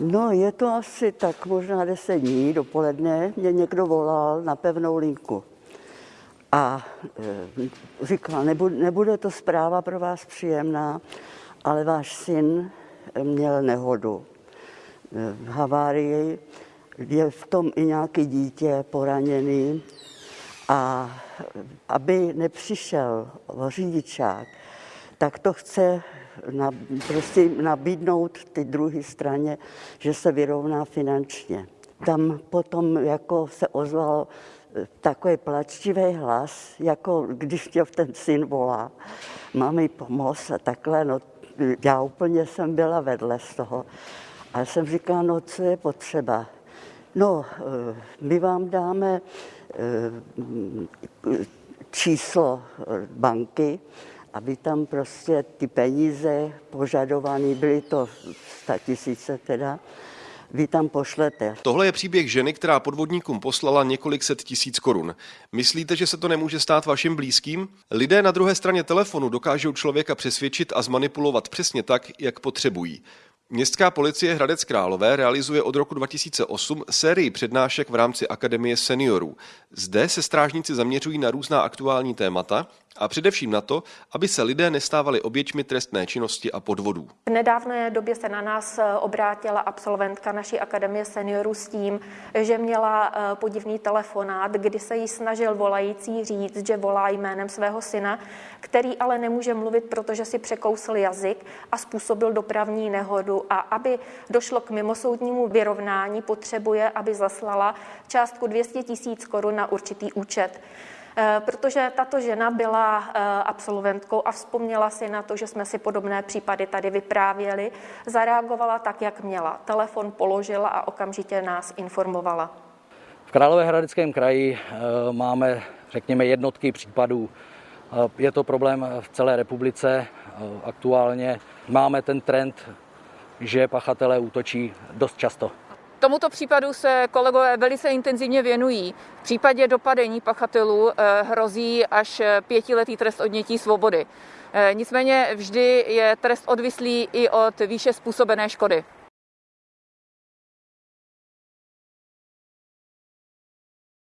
No, je to asi tak možná 10 dní dopoledne. Mě někdo volal na pevnou linku. A e, říkal, nebude, nebude to zpráva pro vás příjemná, ale váš syn měl nehodu. E, havárii, je v tom i nějaký dítě poraněný a aby nepřišel řidičák, tak to chce na, prostě nabídnout ty druhé straně, že se vyrovná finančně. Tam potom jako se ozval eh, takový plačtivý hlas, jako když tě ten syn volá, mám mi pomoct a takhle, no já úplně jsem byla vedle z toho. A jsem říkala, no co je potřeba? No, eh, my vám dáme eh, číslo banky, aby tam prostě ty peníze požadované, byly to 100 tisíce teda, vy tam pošlete. Tohle je příběh ženy, která podvodníkům poslala několik set tisíc korun. Myslíte, že se to nemůže stát vašim blízkým? Lidé na druhé straně telefonu dokážou člověka přesvědčit a zmanipulovat přesně tak, jak potřebují. Městská policie Hradec Králové realizuje od roku 2008 sérii přednášek v rámci Akademie seniorů. Zde se strážníci zaměřují na různá aktuální témata a především na to, aby se lidé nestávali oběťmi trestné činnosti a podvodů. V nedávné době se na nás eh, obrátila absolventka naší Akademie seniorů s tím, že měla eh, podivný telefonát, kdy se jí snažil volající říct, že volá jménem svého syna, který ale nemůže mluvit, protože si překousl jazyk a způsobil dopravní nehodu a aby došlo k mimosoudnímu vyrovnání, potřebuje, aby zaslala částku 200 tisíc korun na určitý účet. Eh, protože tato žena byla eh, absolventkou a vzpomněla si na to, že jsme si podobné případy tady vyprávěli, zareagovala tak, jak měla. Telefon položila a okamžitě nás informovala. V Královéhradeckém kraji eh, máme, řekněme, jednotky případů. Je to problém v celé republice. Aktuálně máme ten trend, že pachatelé útočí dost často. Tomuto případu se kolegové velice intenzivně věnují. V případě dopadení pachatelů eh, hrozí až pětiletý trest odnětí svobody. Eh, nicméně vždy je trest odvislý i od výše způsobené škody.